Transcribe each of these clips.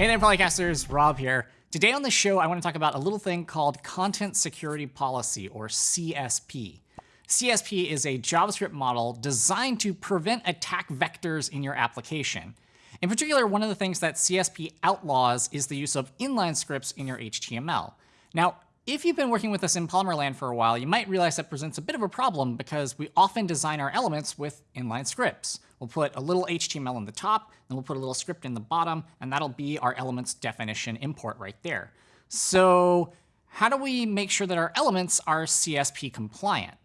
Hey there, Polycasters. Rob here. Today on the show, I want to talk about a little thing called Content Security Policy, or CSP. CSP is a JavaScript model designed to prevent attack vectors in your application. In particular, one of the things that CSP outlaws is the use of inline scripts in your HTML. Now, if you've been working with us in Polymer land for a while, you might realize that presents a bit of a problem because we often design our elements with inline scripts. We'll put a little HTML in the top, then we'll put a little script in the bottom, and that'll be our element's definition import right there. So how do we make sure that our elements are CSP compliant?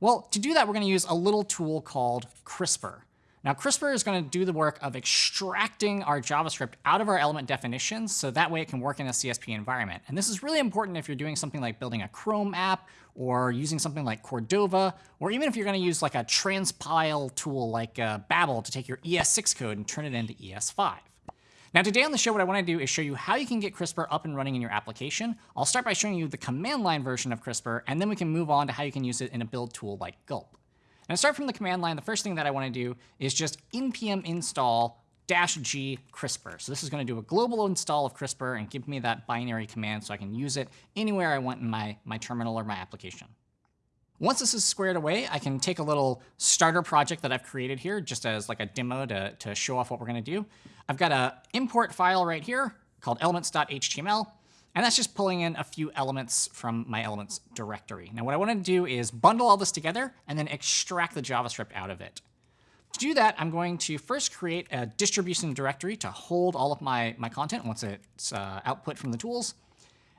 Well, to do that, we're going to use a little tool called Crisper. Now, Crisper is going to do the work of extracting our JavaScript out of our element definitions, so that way it can work in a CSP environment. And this is really important if you're doing something like building a Chrome app, or using something like Cordova, or even if you're going to use like a transpile tool like uh, Babel to take your ES6 code and turn it into ES5. Now today on the show, what I want to do is show you how you can get Crisper up and running in your application. I'll start by showing you the command line version of Crisper, and then we can move on to how you can use it in a build tool like Gulp. And start from the command line, the first thing that I want to do is just npm install dash g crisper. So this is going to do a global install of crisper and give me that binary command so I can use it anywhere I want in my, my terminal or my application. Once this is squared away, I can take a little starter project that I've created here just as like a demo to, to show off what we're going to do. I've got a import file right here called elements.html. And that's just pulling in a few elements from my elements directory. Now what I want to do is bundle all this together and then extract the JavaScript out of it. To do that, I'm going to first create a distribution directory to hold all of my, my content once it's uh, output from the tools.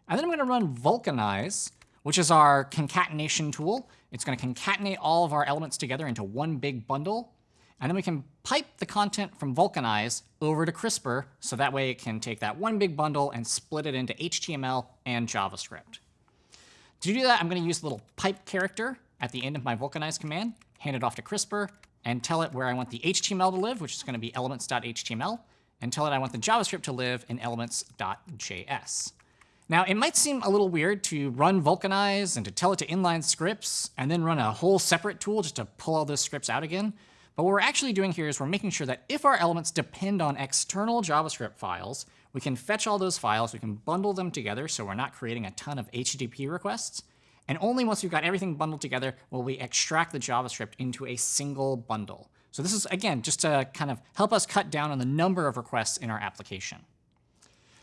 And then I'm going to run vulcanize, which is our concatenation tool. It's going to concatenate all of our elements together into one big bundle. And then we can pipe the content from Vulcanize over to Crisper, so that way it can take that one big bundle and split it into HTML and JavaScript. To do that, I'm going to use the little pipe character at the end of my Vulcanize command, hand it off to Crisper, and tell it where I want the HTML to live, which is going to be elements.html, and tell it I want the JavaScript to live in elements.js. Now, it might seem a little weird to run Vulcanize and to tell it to inline scripts, and then run a whole separate tool just to pull all those scripts out again. But what we're actually doing here is we're making sure that if our elements depend on external JavaScript files, we can fetch all those files, we can bundle them together so we're not creating a ton of HTTP requests. And only once we've got everything bundled together will we extract the JavaScript into a single bundle. So this is, again, just to kind of help us cut down on the number of requests in our application.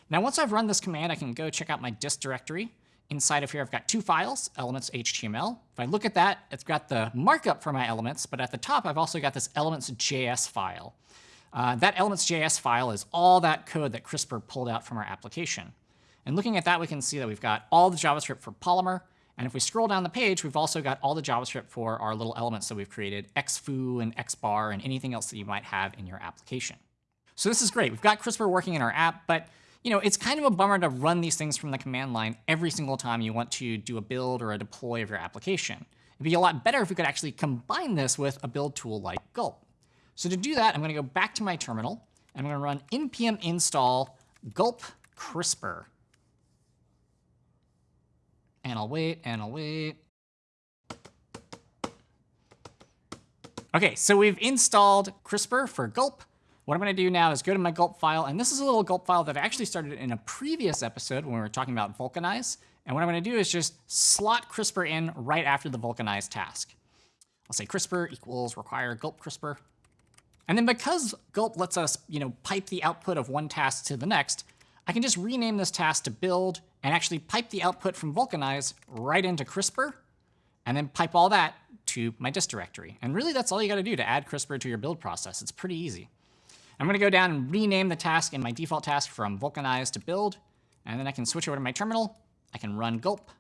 Now, once I've run this command, I can go check out my dist directory. Inside of here, I've got two files, elements HTML. If I look at that, it's got the markup for my elements, but at the top, I've also got this elements.js file. Uh, that elements.js file is all that code that Crisper pulled out from our application. And looking at that, we can see that we've got all the JavaScript for Polymer. And if we scroll down the page, we've also got all the JavaScript for our little elements that we've created, xfoo and xbar and anything else that you might have in your application. So this is great. We've got Crisper working in our app, but you know, it's kind of a bummer to run these things from the command line every single time you want to do a build or a deploy of your application. It'd be a lot better if we could actually combine this with a build tool like Gulp. So to do that, I'm going to go back to my terminal, and I'm going to run npm install gulp crisper. And I'll wait, and I'll wait. OK, so we've installed Crisper for Gulp. What I'm going to do now is go to my gulp file, and this is a little gulp file that I actually started in a previous episode when we were talking about vulcanize. And what I'm going to do is just slot Crisper in right after the vulcanize task. I'll say Crisper equals require gulp Crisper. And then because gulp lets us you know, pipe the output of one task to the next, I can just rename this task to build and actually pipe the output from vulcanize right into Crisper and then pipe all that to my dist directory. And really, that's all you got to do to add Crisper to your build process. It's pretty easy. I'm going to go down and rename the task in my default task from vulcanize to build. And then I can switch over to my terminal. I can run gulp.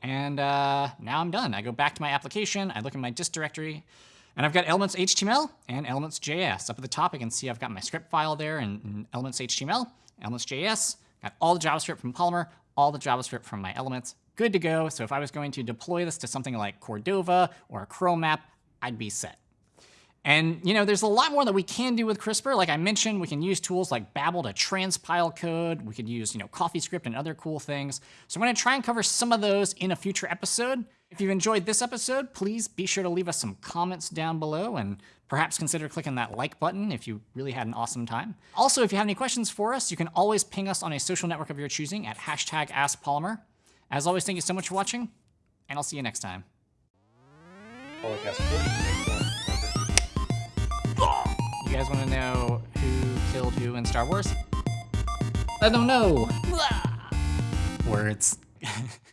And uh, now I'm done. I go back to my application. I look in my dist directory. And I've got elements HTML and elements JS. Up at the top, I can see I've got my script file there and, and elements HTML, elements JS. Got all the JavaScript from Polymer, all the JavaScript from my elements. Good to go. So if I was going to deploy this to something like Cordova or a Chrome app, I'd be set. And you know, there's a lot more that we can do with Crisper. Like I mentioned, we can use tools like Babel to transpile code. We could use you know, CoffeeScript and other cool things. So I'm going to try and cover some of those in a future episode. If you've enjoyed this episode, please be sure to leave us some comments down below and perhaps consider clicking that like button if you really had an awesome time. Also, if you have any questions for us, you can always ping us on a social network of your choosing at hashtag AskPolymer. As always, thank you so much for watching, and I'll see you next time. Guys want to know who killed who in Star Wars? I don't know. Words.